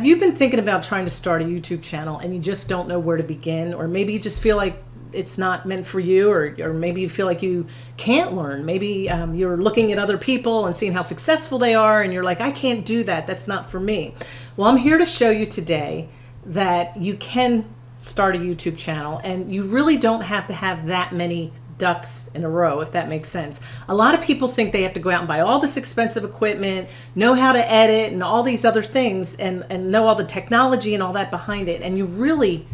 Have you been thinking about trying to start a YouTube channel and you just don't know where to begin? Or maybe you just feel like it's not meant for you or, or maybe you feel like you can't learn. Maybe um, you're looking at other people and seeing how successful they are and you're like, I can't do that. That's not for me. Well, I'm here to show you today that you can start a YouTube channel and you really don't have to have that many ducks in a row, if that makes sense. A lot of people think they have to go out and buy all this expensive equipment, know how to edit and all these other things and, and know all the technology and all that behind it. And you really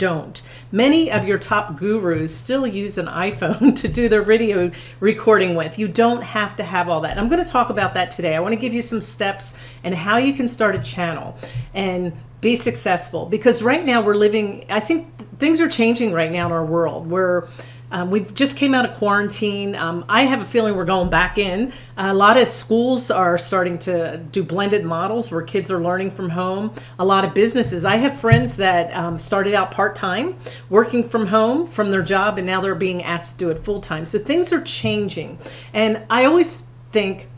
don't. Many of your top gurus still use an iPhone to do their video recording with. You don't have to have all that. I'm going to talk about that today. I want to give you some steps and how you can start a channel and be successful because right now we're living, I think things are changing right now in our world. We're um, we just came out of quarantine. Um, I have a feeling we're going back in. A lot of schools are starting to do blended models where kids are learning from home. A lot of businesses. I have friends that um, started out part-time working from home from their job and now they're being asked to do it full-time. So things are changing. And I always think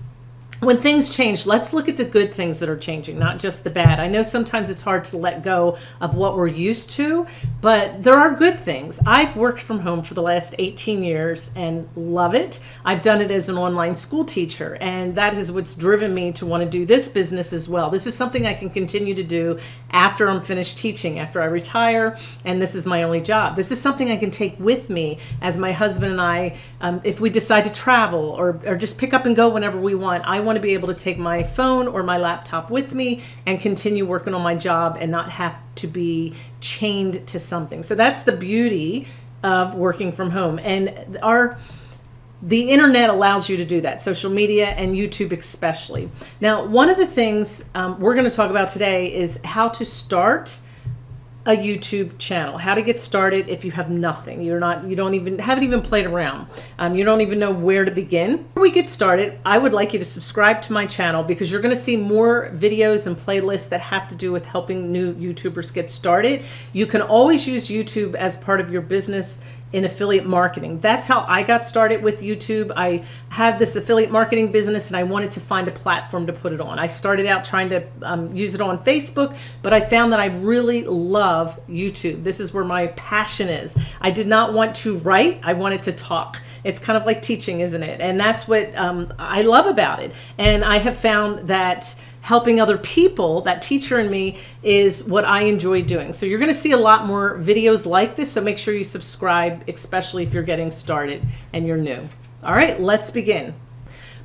when things change, let's look at the good things that are changing, not just the bad. I know sometimes it's hard to let go of what we're used to, but there are good things. I've worked from home for the last 18 years and love it. I've done it as an online school teacher, and that is what's driven me to want to do this business as well. This is something I can continue to do after I'm finished teaching, after I retire, and this is my only job. This is something I can take with me as my husband and I, um, if we decide to travel or, or just pick up and go whenever we want. I want want to be able to take my phone or my laptop with me and continue working on my job and not have to be chained to something. So that's the beauty of working from home. And our the internet allows you to do that, social media and YouTube especially. Now, one of the things um, we're going to talk about today is how to start a YouTube channel, how to get started if you have nothing. You're not, you don't even, haven't even played around. Um, you don't even know where to begin. Before we get started, I would like you to subscribe to my channel because you're gonna see more videos and playlists that have to do with helping new YouTubers get started. You can always use YouTube as part of your business in affiliate marketing. That's how I got started with YouTube. I have this affiliate marketing business and I wanted to find a platform to put it on. I started out trying to um, use it on Facebook, but I found that I really love YouTube. This is where my passion is. I did not want to write, I wanted to talk. It's kind of like teaching, isn't it? And that's what um, I love about it. And I have found that helping other people, that teacher in me, is what I enjoy doing. So you're going to see a lot more videos like this. So make sure you subscribe, especially if you're getting started and you're new. All right, let's begin.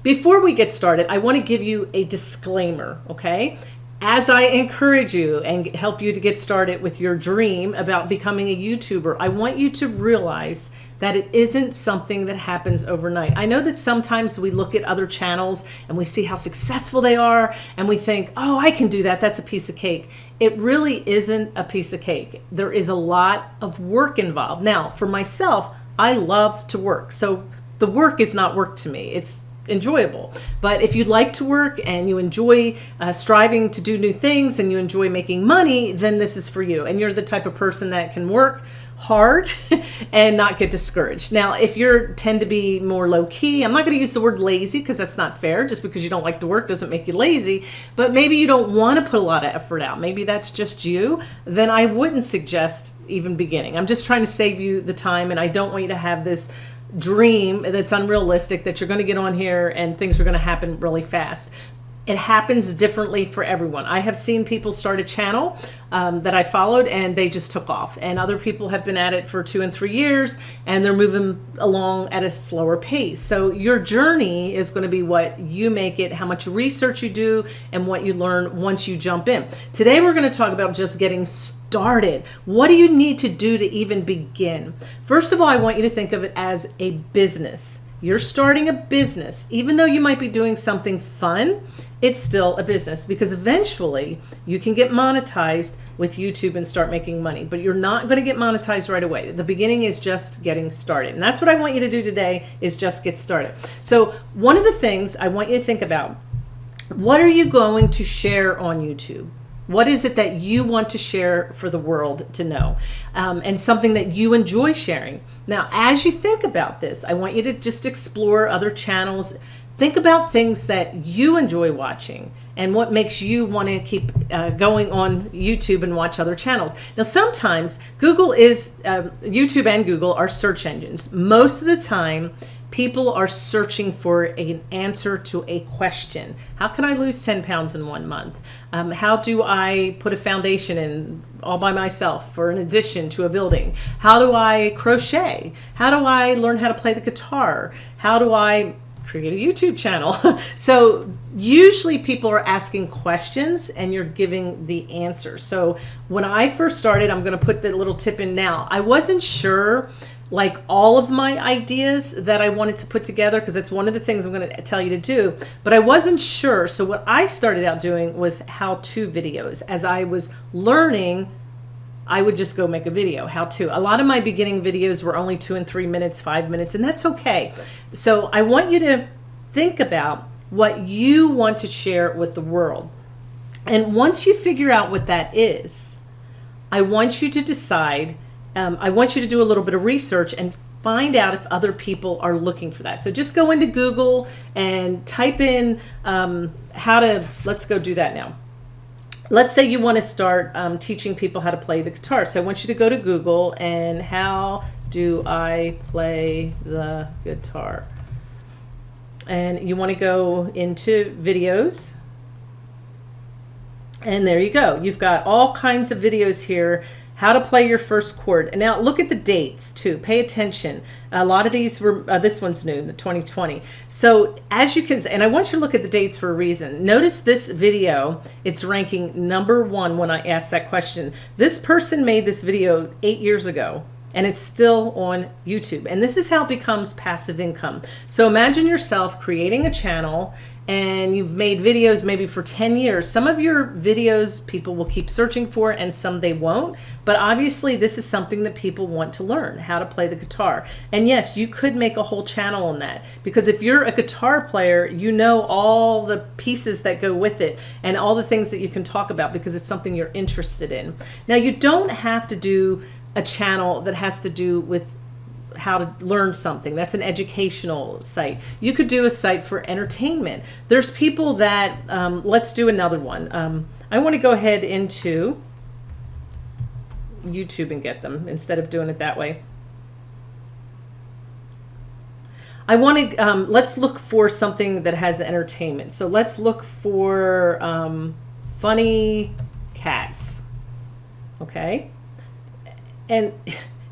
Before we get started, I want to give you a disclaimer, okay? As I encourage you and help you to get started with your dream about becoming a YouTuber, I want you to realize that it isn't something that happens overnight. I know that sometimes we look at other channels and we see how successful they are and we think, oh, I can do that. That's a piece of cake. It really isn't a piece of cake. There is a lot of work involved. Now, for myself, I love to work. So the work is not work to me. It's enjoyable. But if you'd like to work and you enjoy uh, striving to do new things and you enjoy making money, then this is for you. And you're the type of person that can work hard and not get discouraged. Now, if you're tend to be more low key, I'm not going to use the word lazy because that's not fair. Just because you don't like to work doesn't make you lazy, but maybe you don't want to put a lot of effort out. Maybe that's just you. Then I wouldn't suggest even beginning. I'm just trying to save you the time and I don't want you to have this dream that's unrealistic that you're going to get on here and things are going to happen really fast it happens differently for everyone. I have seen people start a channel um, that I followed and they just took off and other people have been at it for two and three years and they're moving along at a slower pace. So your journey is going to be what you make it, how much research you do and what you learn once you jump in. Today we're going to talk about just getting started. What do you need to do to even begin? First of all, I want you to think of it as a business. You're starting a business, even though you might be doing something fun, it's still a business because eventually you can get monetized with YouTube and start making money, but you're not going to get monetized right away. The beginning is just getting started. And that's what I want you to do today is just get started. So one of the things I want you to think about, what are you going to share on YouTube? What is it that you want to share for the world to know? Um, and something that you enjoy sharing. Now, as you think about this, I want you to just explore other channels think about things that you enjoy watching and what makes you want to keep uh, going on YouTube and watch other channels. Now, sometimes Google is, uh, YouTube and Google are search engines. Most of the time, people are searching for an answer to a question. How can I lose 10 pounds in one month? Um, how do I put a foundation in all by myself for an addition to a building? How do I crochet? How do I learn how to play the guitar? How do I create a YouTube channel. so usually people are asking questions and you're giving the answer. So when I first started, I'm going to put the little tip in now. I wasn't sure like all of my ideas that I wanted to put together because it's one of the things I'm going to tell you to do, but I wasn't sure. So what I started out doing was how-to videos as I was learning I would just go make a video, how to. A lot of my beginning videos were only two and three minutes, five minutes, and that's okay. So I want you to think about what you want to share with the world. And once you figure out what that is, I want you to decide, um, I want you to do a little bit of research and find out if other people are looking for that. So just go into Google and type in um, how to, let's go do that now let's say you want to start um, teaching people how to play the guitar. So I want you to go to Google and how do I play the guitar? And you want to go into videos. And there you go. You've got all kinds of videos here how to play your first chord. And now look at the dates too. Pay attention. A lot of these were, uh, this one's new, 2020. So as you can, and I want you to look at the dates for a reason. Notice this video, it's ranking number one when I asked that question. This person made this video eight years ago and it's still on YouTube. And this is how it becomes passive income. So imagine yourself creating a channel and you've made videos maybe for 10 years. Some of your videos people will keep searching for and some they won't. But obviously this is something that people want to learn, how to play the guitar. And yes, you could make a whole channel on that because if you're a guitar player, you know all the pieces that go with it and all the things that you can talk about because it's something you're interested in. Now you don't have to do a channel that has to do with how to learn something. That's an educational site. You could do a site for entertainment. There's people that, um, let's do another one. Um, I want to go ahead into YouTube and get them instead of doing it that way. I want to, um, let's look for something that has entertainment. So let's look for um, funny cats. Okay and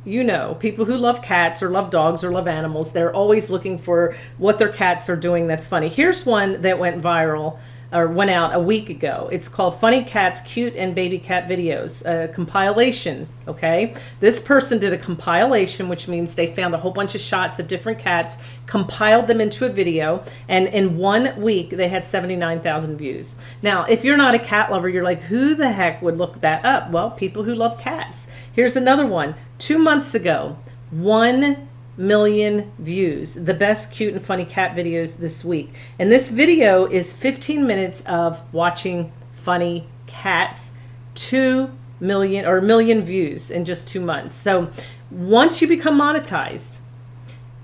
you know, people who love cats or love dogs or love animals, they're always looking for what their cats are doing that's funny. Here's one that went viral or went out a week ago. It's called Funny Cats, Cute and Baby Cat Videos, a compilation, okay? This person did a compilation, which means they found a whole bunch of shots of different cats, compiled them into a video, and in one week, they had 79,000 views. Now, if you're not a cat lover, you're like, who the heck would look that up? Well, people who love cats. Here's another one. Two months ago, one million views. The best cute and funny cat videos this week. And this video is 15 minutes of watching funny cats. 2 million or a million views in just two months. So once you become monetized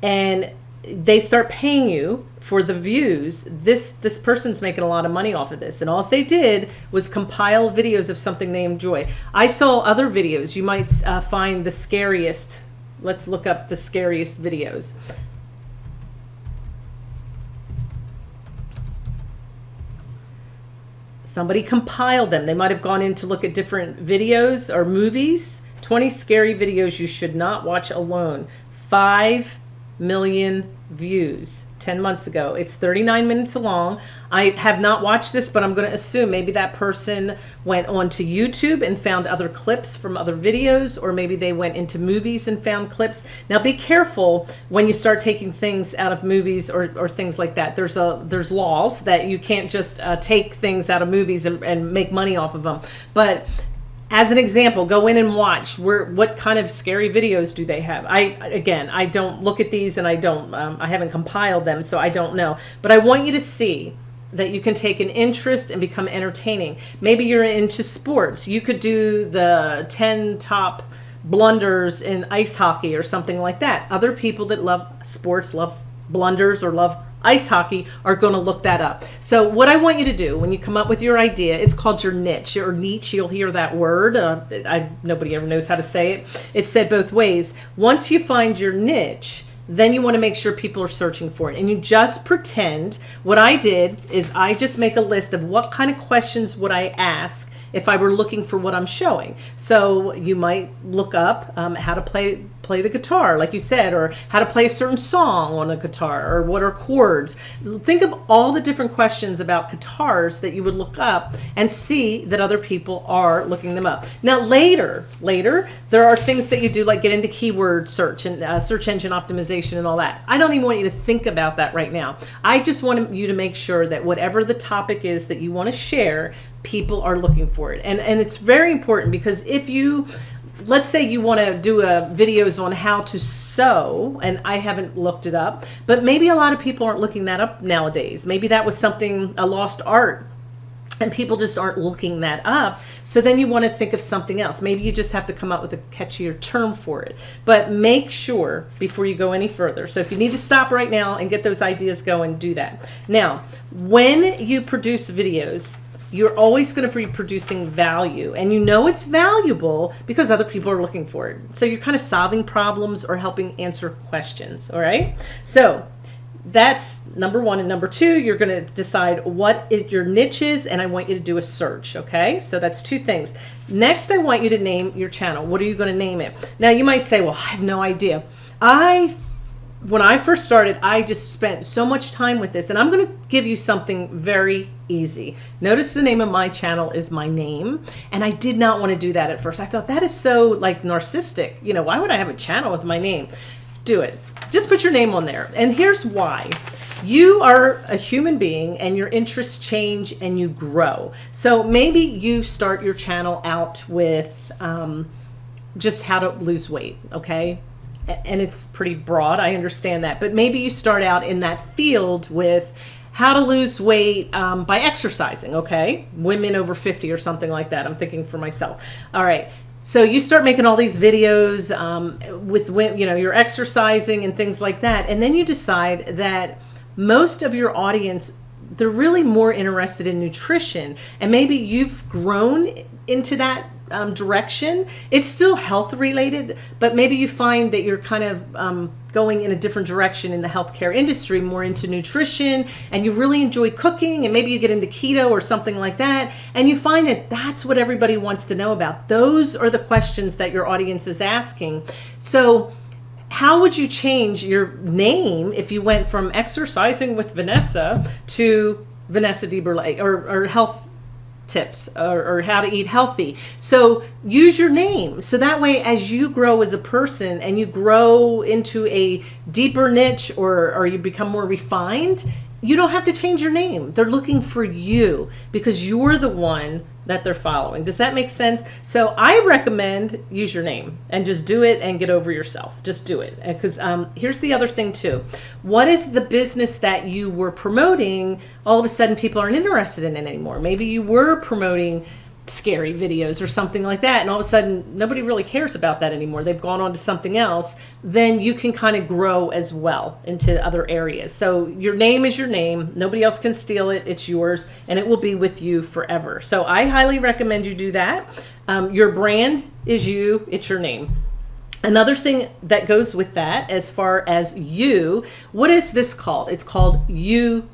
and they start paying you for the views this this person's making a lot of money off of this. And all they did was compile videos of something they enjoy. I saw other videos. You might uh, find the scariest Let's look up the scariest videos. Somebody compiled them. They might have gone in to look at different videos or movies. 20 scary videos you should not watch alone. 5 million views. 10 months ago. It's 39 minutes long. I have not watched this, but I'm going to assume maybe that person went onto YouTube and found other clips from other videos, or maybe they went into movies and found clips. Now be careful when you start taking things out of movies or, or things like that. There's a there's laws that you can't just uh, take things out of movies and, and make money off of them. But as an example, go in and watch where what kind of scary videos do they have. I again, I don't look at these and I don't, um, I haven't compiled them, so I don't know. But I want you to see that you can take an interest and become entertaining. Maybe you're into sports. You could do the 10 top blunders in ice hockey or something like that. Other people that love sports love blunders or love ice hockey are going to look that up. So what I want you to do when you come up with your idea, it's called your niche or niche. You'll hear that word. Uh, I, nobody ever knows how to say it. It's said both ways. Once you find your niche, then you want to make sure people are searching for it. And you just pretend what I did is I just make a list of what kind of questions would I ask if I were looking for what I'm showing. So you might look up um, how to play play the guitar, like you said, or how to play a certain song on a guitar, or what are chords. Think of all the different questions about guitars that you would look up and see that other people are looking them up. Now later, later, there are things that you do like get into keyword search and uh, search engine optimization and all that. I don't even want you to think about that right now. I just want you to make sure that whatever the topic is that you want to share, people are looking for it. And, and it's very important because if you let's say you want to do a videos on how to sew and I haven't looked it up but maybe a lot of people aren't looking that up nowadays. Maybe that was something a lost art and people just aren't looking that up. So then you want to think of something else. Maybe you just have to come up with a catchier term for it. But make sure before you go any further so if you need to stop right now and get those ideas going do that. Now when you produce videos you're always going to be producing value and you know it's valuable because other people are looking for it. So you're kind of solving problems or helping answer questions. All right. So that's number one. And number two, you're going to decide what your niche is. And I want you to do a search. Okay. So that's two things. Next, I want you to name your channel. What are you going to name it? Now you might say, well, I have no idea. I when I first started, I just spent so much time with this and I'm going to give you something very easy. Notice the name of my channel is my name. And I did not want to do that at first. I thought that is so like narcissistic. You know, why would I have a channel with my name? Do it. Just put your name on there. And here's why. You are a human being and your interests change and you grow. So maybe you start your channel out with um, just how to lose weight. Okay and it's pretty broad. I understand that. But maybe you start out in that field with how to lose weight um, by exercising, okay? Women over 50 or something like that. I'm thinking for myself. All right. So you start making all these videos um, with, you know, you're exercising and things like that. And then you decide that most of your audience they're really more interested in nutrition and maybe you've grown into that um, direction. It's still health related, but maybe you find that you're kind of um, going in a different direction in the healthcare industry, more into nutrition, and you really enjoy cooking, and maybe you get into keto or something like that, and you find that that's what everybody wants to know about. Those are the questions that your audience is asking. So, how would you change your name if you went from exercising with Vanessa to Vanessa DeBurle or, or health tips or, or, how to eat healthy. So use your name. So that way, as you grow as a person and you grow into a deeper niche or, or you become more refined, you don't have to change your name. They're looking for you because you're the one that they're following. Does that make sense? So I recommend use your name and just do it and get over yourself. Just do it. Because um, here's the other thing too. What if the business that you were promoting, all of a sudden people aren't interested in it anymore? Maybe you were promoting scary videos or something like that and all of a sudden nobody really cares about that anymore. They've gone on to something else then you can kind of grow as well into other areas. So your name is your name. Nobody else can steal it. It's yours and it will be with you forever. So i highly recommend you do that. Um, your brand is you. It's your name. Another thing that goes with that, as far as you, what is this called? It's called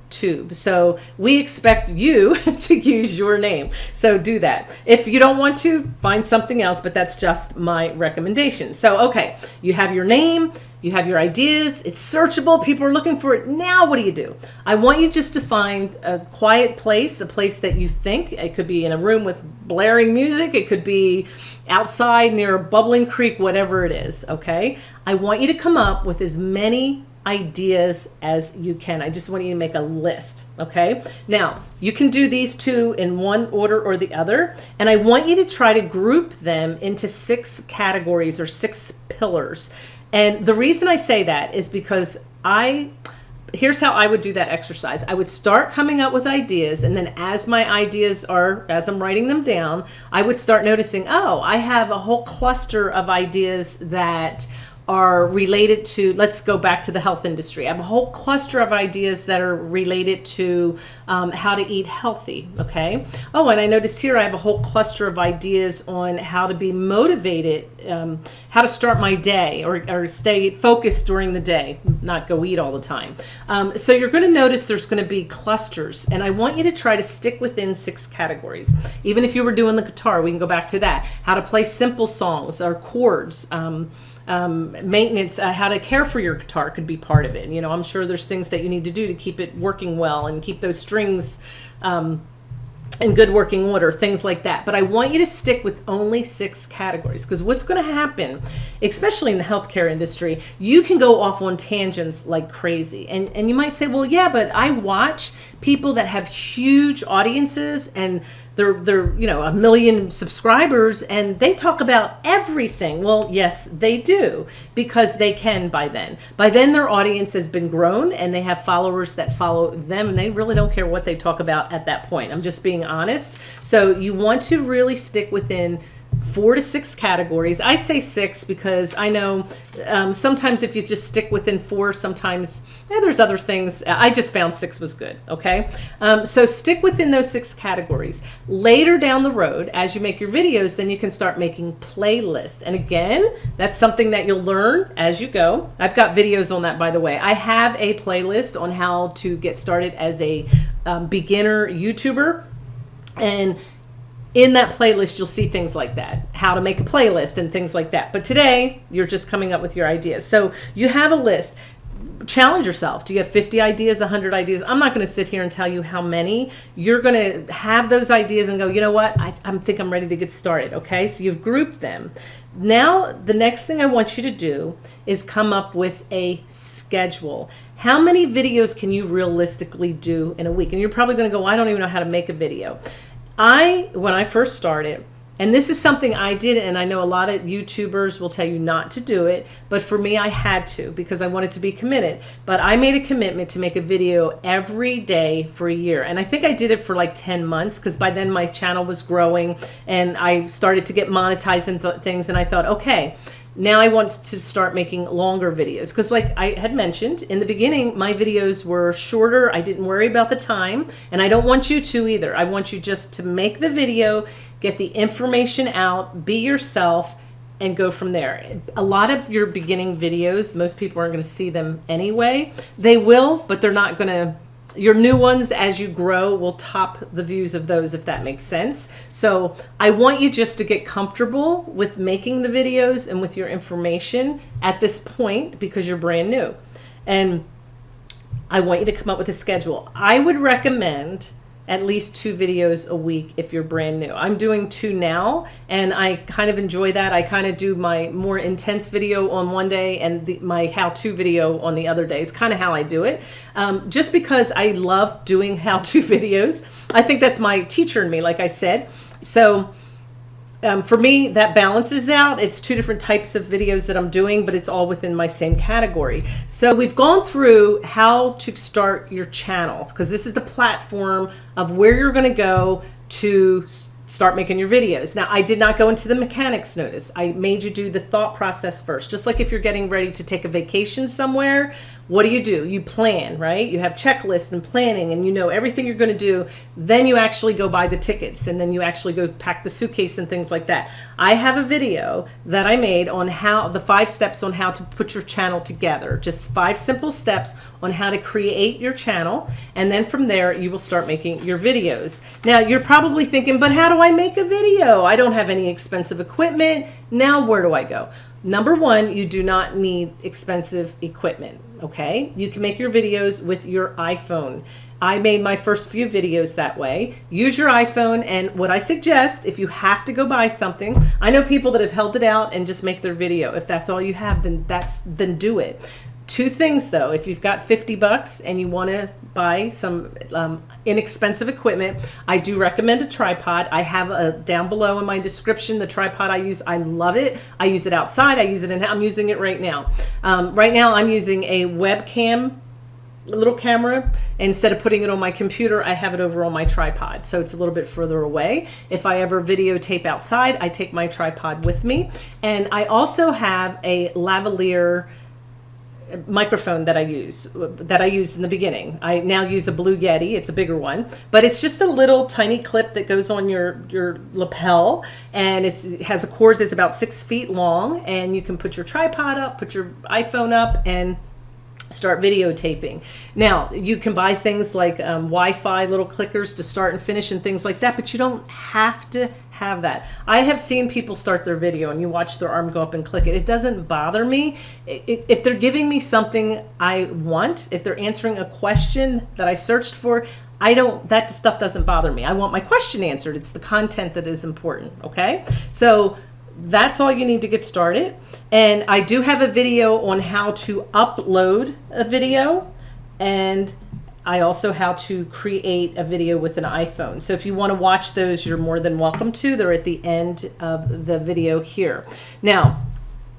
YouTube. So we expect you to use your name. So do that. If you don't want to, find something else, but that's just my recommendation. So, okay, you have your name, you have your ideas, it's searchable, people are looking for it. Now, what do you do? I want you just to find a quiet place, a place that you think. It could be in a room with blaring music, it could be outside near a bubbling creek, whatever it is, okay? I want you to come up with as many ideas as you can. I just want you to make a list, okay? Now, you can do these two in one order or the other, and I want you to try to group them into six categories or six pillars. And the reason I say that is because I, here's how I would do that exercise. I would start coming up with ideas. And then as my ideas are, as I'm writing them down, I would start noticing, oh, I have a whole cluster of ideas that are related to, let's go back to the health industry. I have a whole cluster of ideas that are related to um, how to eat healthy, okay? Oh, and I noticed here I have a whole cluster of ideas on how to be motivated, um, how to start my day or, or stay focused during the day, not go eat all the time. Um, so you're gonna notice there's gonna be clusters and I want you to try to stick within six categories. Even if you were doing the guitar, we can go back to that. How to play simple songs or chords, um, maintenance, uh, how to care for your guitar could be part of it. You know, I'm sure there's things that you need to do to keep it working well and keep those strings um, in good working order, things like that. But I want you to stick with only six categories because what's going to happen, especially in the healthcare industry, you can go off on tangents like crazy. And, and you might say, well, yeah, but I watch people that have huge audiences and they're they're you know a million subscribers and they talk about everything. Well yes they do because they can by then. By then their audience has been grown and they have followers that follow them and they really don't care what they talk about at that point. I'm just being honest. So you want to really stick within four to six categories. I say six because I know um, sometimes if you just stick within four, sometimes yeah, there's other things. I just found six was good. Okay. Um, so stick within those six categories. Later down the road, as you make your videos, then you can start making playlists. And again, that's something that you'll learn as you go. I've got videos on that, by the way. I have a playlist on how to get started as a um, beginner YouTuber. And in that playlist, you'll see things like that, how to make a playlist and things like that. But today, you're just coming up with your ideas. So you have a list. Challenge yourself. Do you have 50 ideas, 100 ideas? I'm not going to sit here and tell you how many. You're going to have those ideas and go, you know what? I, I think I'm ready to get started. Okay. So you've grouped them. Now, the next thing I want you to do is come up with a schedule. How many videos can you realistically do in a week? And you're probably going to go, I don't even know how to make a video. I, when I first started, and this is something I did, and I know a lot of YouTubers will tell you not to do it, but for me, I had to because I wanted to be committed. But I made a commitment to make a video every day for a year. And I think I did it for like 10 months because by then my channel was growing and I started to get monetized and th things. And I thought, okay, now I want to start making longer videos because like I had mentioned in the beginning, my videos were shorter. I didn't worry about the time and I don't want you to either. I want you just to make the video, get the information out, be yourself and go from there. A lot of your beginning videos, most people aren't going to see them anyway. They will, but they're not going to your new ones as you grow will top the views of those if that makes sense. So I want you just to get comfortable with making the videos and with your information at this point because you're brand new. And I want you to come up with a schedule. I would recommend at least two videos a week if you're brand new. I'm doing two now and I kind of enjoy that. I kind of do my more intense video on one day and the, my how-to video on the other day. It's kind of how I do it. Um, just because I love doing how-to videos. I think that's my teacher in me, like I said. So um, for me, that balances out. It's two different types of videos that I'm doing, but it's all within my same category. So we've gone through how to start your channel because this is the platform of where you're going to go to start making your videos. Now, I did not go into the mechanics notice. I made you do the thought process first. Just like if you're getting ready to take a vacation somewhere, what do you do? You plan, right? You have checklists and planning and you know everything you're going to do. Then you actually go buy the tickets and then you actually go pack the suitcase and things like that. I have a video that I made on how the five steps on how to put your channel together. Just five simple steps on how to create your channel. And then from there, you will start making your videos. Now you're probably thinking, but how do I make a video? I don't have any expensive equipment. Now where do I go? Number one, you do not need expensive equipment, okay? You can make your videos with your iPhone. I made my first few videos that way. Use your iPhone and what I suggest, if you have to go buy something, I know people that have held it out and just make their video. If that's all you have, then that's then do it. Two things though, if you've got 50 bucks and you want to buy some um, inexpensive equipment, I do recommend a tripod. I have a down below in my description, the tripod I use. I love it. I use it outside. I use it in, I'm using it right now. Um, right now I'm using a webcam little camera. Instead of putting it on my computer, I have it over on my tripod. So it's a little bit further away. If I ever videotape outside, I take my tripod with me. And I also have a lavalier microphone that I use that I used in the beginning. I now use a Blue Yeti. It's a bigger one, but it's just a little tiny clip that goes on your your lapel, and it has a cord that's about six feet long, and you can put your tripod up, put your iPhone up, and start videotaping. Now, you can buy things like um, Wi-Fi little clickers to start and finish and things like that, but you don't have to have that. I have seen people start their video and you watch their arm go up and click it. It doesn't bother me. If they're giving me something I want, if they're answering a question that I searched for, I don't, that stuff doesn't bother me. I want my question answered. It's the content that is important. Okay. So that's all you need to get started. And I do have a video on how to upload a video and I also how to create a video with an iPhone. So if you want to watch those, you're more than welcome to. They're at the end of the video here. Now,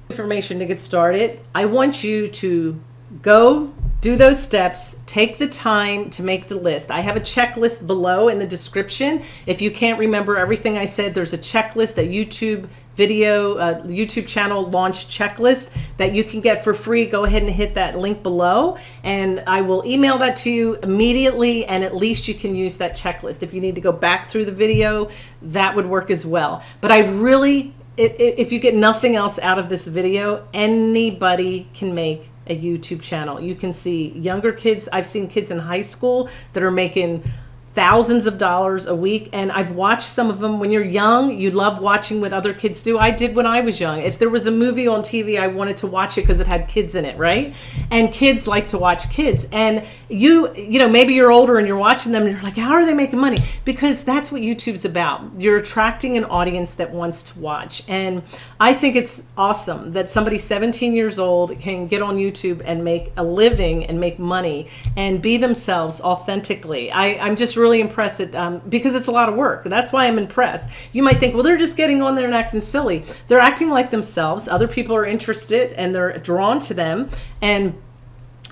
information to get started. I want you to go do those steps, take the time to make the list. I have a checklist below in the description. If you can't remember everything I said, there's a checklist at YouTube video uh, YouTube channel launch checklist that you can get for free. Go ahead and hit that link below and I will email that to you immediately and at least you can use that checklist. If you need to go back through the video, that would work as well. But I really, if you get nothing else out of this video, anybody can make a YouTube channel. You can see younger kids. I've seen kids in high school that are making thousands of dollars a week and I've watched some of them. When you're young you love watching what other kids do. I did when I was young. If there was a movie on TV I wanted to watch it because it had kids in it right? And kids like to watch kids. And you you know maybe you're older and you're watching them and you're like how are they making money? Because that's what YouTube's about. You're attracting an audience that wants to watch. And I think it's awesome that somebody 17 years old can get on YouTube and make a living and make money and be themselves authentically. I, I'm just really impressed um, because it's a lot of work. That's why I'm impressed. You might think, well, they're just getting on there and acting silly. They're acting like themselves. Other people are interested and they're drawn to them. And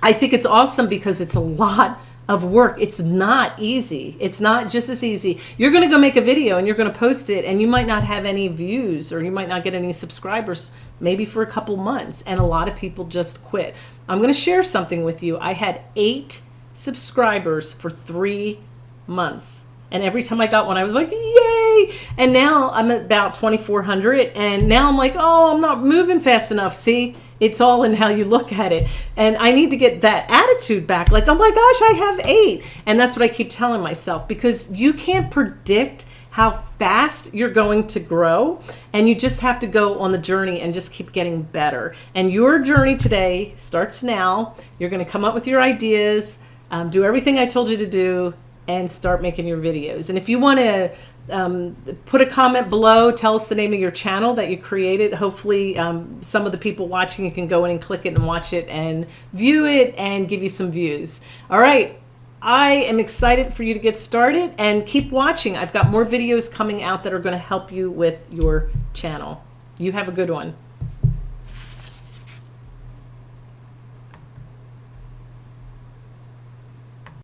I think it's awesome because it's a lot of work. It's not easy. It's not just as easy. You're going to go make a video and you're going to post it and you might not have any views or you might not get any subscribers maybe for a couple months and a lot of people just quit. I'm going to share something with you. I had eight subscribers for three months. And every time I got one, I was like, yay. And now I'm about 2,400. And now I'm like, oh, I'm not moving fast enough. See, it's all in how you look at it. And I need to get that attitude back. Like, oh my gosh, I have eight. And that's what I keep telling myself because you can't predict how fast you're going to grow. And you just have to go on the journey and just keep getting better. And your journey today starts now. You're going to come up with your ideas. Um, do everything I told you to do and start making your videos. And if you want to um, put a comment below, tell us the name of your channel that you created. Hopefully um, some of the people watching you can go in and click it and watch it and view it and give you some views. All right. I am excited for you to get started and keep watching. I've got more videos coming out that are going to help you with your channel. You have a good one.